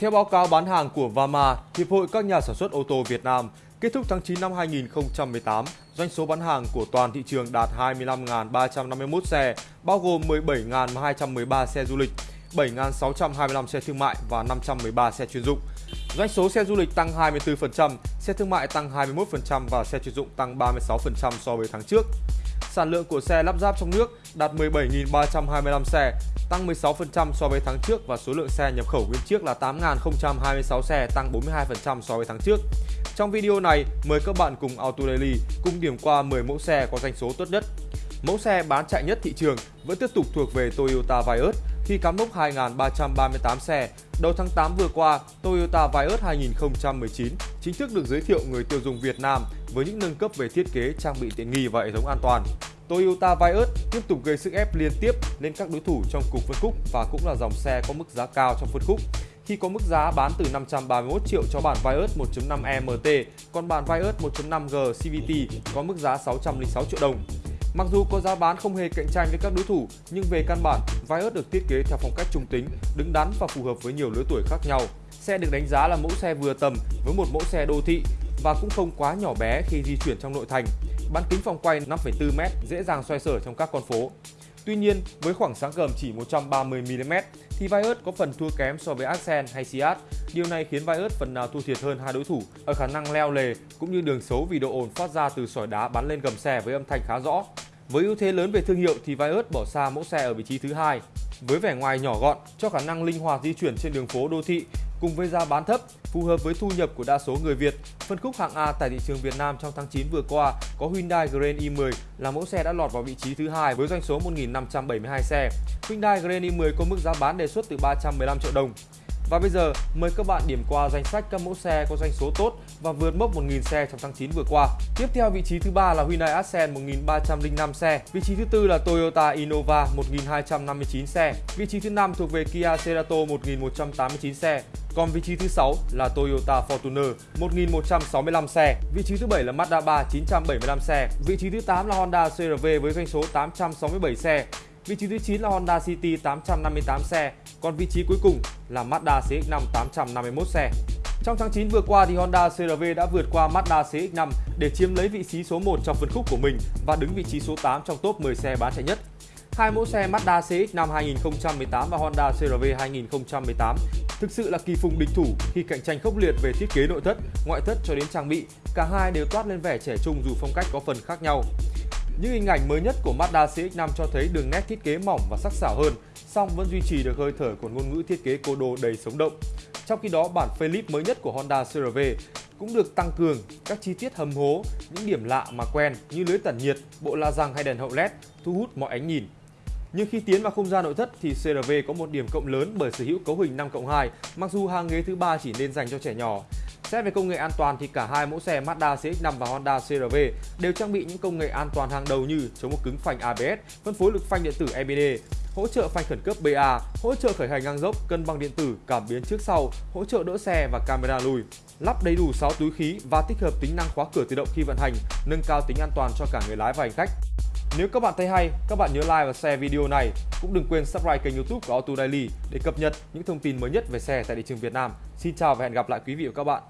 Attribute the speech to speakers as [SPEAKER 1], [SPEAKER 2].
[SPEAKER 1] Theo báo cáo bán hàng của Vama, Hiệp hội các nhà sản xuất ô tô Việt Nam, kết thúc tháng 9 năm 2018, doanh số bán hàng của toàn thị trường đạt 25.351 xe, bao gồm 17.213 xe du lịch, 7.625 xe thương mại và 513 xe chuyên dụng. Doanh số xe du lịch tăng 24%, xe thương mại tăng 21% và xe chuyên dụng tăng 36% so với tháng trước. Sản lượng của xe lắp ráp trong nước đạt 17.325 xe, tăng 16% so với tháng trước và số lượng xe nhập khẩu nguyên chiếc là 8.026 xe, tăng 42% so với tháng trước. Trong video này, mời các bạn cùng Auto Daily cùng điểm qua 10 mẫu xe có doanh số tốt nhất. Mẫu xe bán chạy nhất thị trường vẫn tiếp tục thuộc về Toyota Vios khi cắm mốc 2.338 xe. Đầu tháng 8 vừa qua, Toyota Vios 2019 chính thức được giới thiệu người tiêu dùng Việt Nam với những nâng cấp về thiết kế, trang bị tiện nghi và hệ thống an toàn. Toyota Vios tiếp tục gây sức ép liên tiếp lên các đối thủ trong cùng phân khúc và cũng là dòng xe có mức giá cao trong phân khúc khi có mức giá bán từ 531 triệu cho bản Vios 1.5 MT, còn bản Vios 1.5G CVT có mức giá 606 triệu đồng. Mặc dù có giá bán không hề cạnh tranh với các đối thủ, nhưng về căn bản, Vios được thiết kế theo phong cách trung tính, đứng đắn và phù hợp với nhiều lứa tuổi khác nhau. Xe được đánh giá là mẫu xe vừa tầm với một mẫu xe đô thị và cũng không quá nhỏ bé khi di chuyển trong nội thành. Bán kính phòng quay 5,4m, dễ dàng xoay sở trong các con phố. Tuy nhiên, với khoảng sáng gầm chỉ 130mm thì Vios có phần thua kém so với Accent hay Seat. Điều này khiến Vios phần nào thua thiệt hơn hai đối thủ ở khả năng leo lề cũng như đường xấu vì độ ồn phát ra từ sỏi đá bắn lên gầm xe với âm thanh khá rõ. Với ưu thế lớn về thương hiệu thì Vios bỏ xa mẫu xe ở vị trí thứ hai. Với vẻ ngoài nhỏ gọn, cho khả năng linh hoạt di chuyển trên đường phố đô thị cùng với giá bán thấp, phù hợp với thu nhập của đa số người Việt. Phân khúc hạng A tại thị trường Việt Nam trong tháng 9 vừa qua có Hyundai Grand i10 là mẫu xe đã lọt vào vị trí thứ hai với doanh số 1.572 xe. Hyundai Grand i10 có mức giá bán đề xuất từ 315 triệu đồng. Và bây giờ, mời các bạn điểm qua danh sách các mẫu xe có doanh số tốt và vượt mốc 1.000 xe trong tháng 9 vừa qua. Tiếp theo vị trí thứ ba là Hyundai Accent 1.305 xe, vị trí thứ tư là Toyota Innova 1.259 xe, vị trí thứ năm thuộc về Kia Cerato 1.189 xe, còn vị trí thứ 6 là Toyota Fortuner 1165 xe, vị trí thứ 7 là Mazda 3 975 xe, vị trí thứ 8 là Honda CRV với doanh số 867 xe, vị trí thứ 9 là Honda City 858 xe, còn vị trí cuối cùng là Mazda CX-5 851 xe. Trong tháng 9 vừa qua thì Honda CRV đã vượt qua Mazda CX-5 để chiếm lấy vị trí số 1 trong phân khúc của mình và đứng vị trí số 8 trong top 10 xe bán chạy nhất. Hai mẫu xe Mazda CX-5 2018 và Honda CRV 2018 thực sự là kỳ phùng địch thủ khi cạnh tranh khốc liệt về thiết kế nội thất, ngoại thất cho đến trang bị. Cả hai đều toát lên vẻ trẻ trung dù phong cách có phần khác nhau. Những hình ảnh mới nhất của Mazda CX-5 cho thấy đường nét thiết kế mỏng và sắc sảo hơn, song vẫn duy trì được hơi thở của ngôn ngữ thiết kế cô đô đầy sống động. Trong khi đó, bản Philip mới nhất của Honda CR-V cũng được tăng cường các chi tiết hầm hố, những điểm lạ mà quen như lưới tản nhiệt, bộ la răng hay đèn hậu LED thu hút mọi ánh nhìn. Nhưng khi tiến vào không gian nội thất thì CRV có một điểm cộng lớn bởi sở hữu cấu hình 5 cộng 2, mặc dù hàng ghế thứ ba chỉ nên dành cho trẻ nhỏ. Xét về công nghệ an toàn thì cả hai mẫu xe Mazda CX-5 và Honda CR-V đều trang bị những công nghệ an toàn hàng đầu như chống một cứng phanh ABS, phân phối lực phanh điện tử EBD, hỗ trợ phanh khẩn cấp BA, hỗ trợ khởi hành ngang dốc, cân bằng điện tử, cảm biến trước sau, hỗ trợ đỡ xe và camera lùi. Lắp đầy đủ 6 túi khí và tích hợp tính năng khóa cửa tự động khi vận hành, nâng cao tính an toàn cho cả người lái và hành khách. Nếu các bạn thấy hay, các bạn nhớ like và share video này. Cũng đừng quên subscribe kênh youtube của Auto Daily để cập nhật những thông tin mới nhất về xe tại thị trường Việt Nam. Xin chào và hẹn gặp lại quý vị và các bạn.